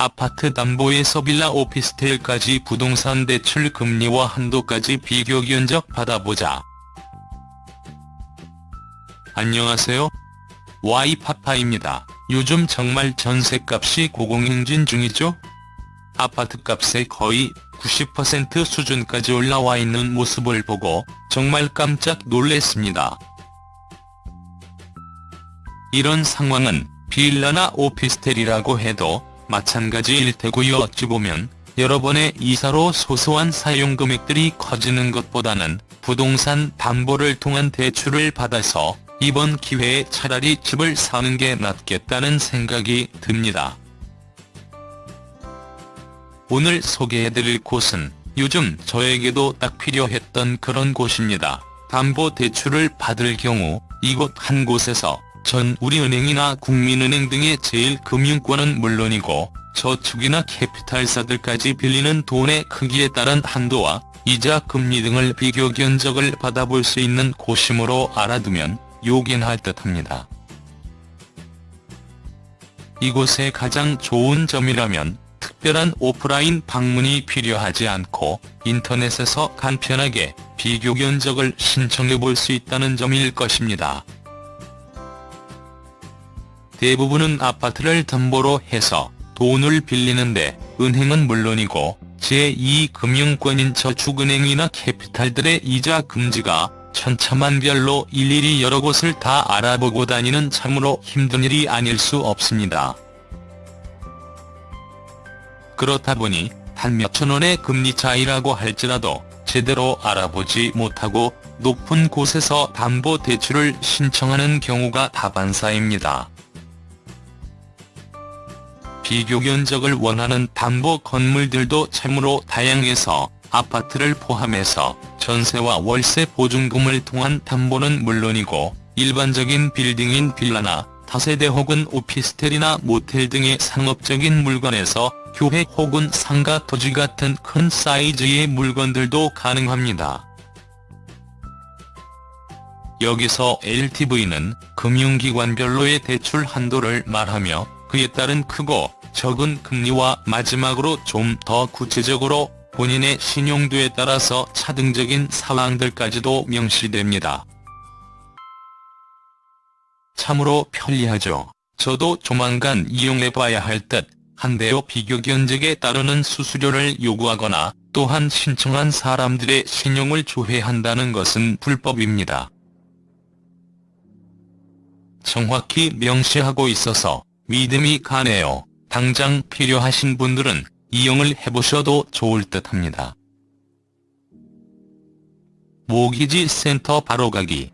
아파트 담보에서 빌라 오피스텔까지 부동산 대출 금리와 한도까지 비교 견적 받아보자. 안녕하세요. 와이파파입니다. 요즘 정말 전셋값이 고공행진 중이죠? 아파트값의 거의 90% 수준까지 올라와 있는 모습을 보고 정말 깜짝 놀랐습니다. 이런 상황은 빌라나 오피스텔이라고 해도 마찬가지일 테고요 어찌 보면 여러 번의 이사로 소소한 사용 금액들이 커지는 것보다는 부동산 담보를 통한 대출을 받아서 이번 기회에 차라리 집을 사는 게 낫겠다는 생각이 듭니다. 오늘 소개해드릴 곳은 요즘 저에게도 딱 필요했던 그런 곳입니다. 담보 대출을 받을 경우 이곳 한 곳에서 전 우리은행이나 국민은행 등의 제일금융권은 물론이고 저축이나 캐피탈사들까지 빌리는 돈의 크기에 따른 한도와 이자 금리 등을 비교 견적을 받아볼 수 있는 곳이므로 알아두면 요긴할 듯합니다. 이곳의 가장 좋은 점이라면 특별한 오프라인 방문이 필요하지 않고 인터넷에서 간편하게 비교 견적을 신청해 볼 수 있다는 점일 것입니다. 대부분은 아파트를 담보로 해서 돈을 빌리는데 은행은 물론이고 제2금융권인 저축은행이나 캐피탈들의 이자 금지가 천차만별로 일일이 여러 곳을 다 알아보고 다니는 참으로 힘든 일이 아닐 수 없습니다. 그렇다 보니 단 몇천 원의 금리 차이라고 할지라도 제대로 알아보지 못하고 높은 곳에서 담보대출을 신청하는 경우가 다반사입니다. 비교 견적을 원하는 담보 건물들도 참으로 다양해서 아파트를 포함해서 전세와 월세 보증금을 통한 담보는 물론이고 일반적인 빌딩인 빌라나 다세대 혹은 오피스텔이나 모텔 등의 상업적인 물건에서 교회 혹은 상가 토지 같은 큰 사이즈의 물건들도 가능합니다. 여기서 LTV는 금융기관별로의 대출 한도를 말하며 그에 따른 크고 적은 금리와 마지막으로 좀 더 구체적으로 본인의 신용도에 따라서 차등적인 상황들까지도 명시됩니다. 참으로 편리하죠. 저도 조만간 이용해봐야 할 듯 한데요 비교 견적에 따르는 수수료를 요구하거나 또한 신청한 사람들의 신용을 조회한다는 것은 불법입니다. 정확히 명시하고 있어서 믿음이 가네요. 당장 필요하신 분들은 이용을 해보셔도 좋을 듯 합니다. 모기지 센터 바로 가기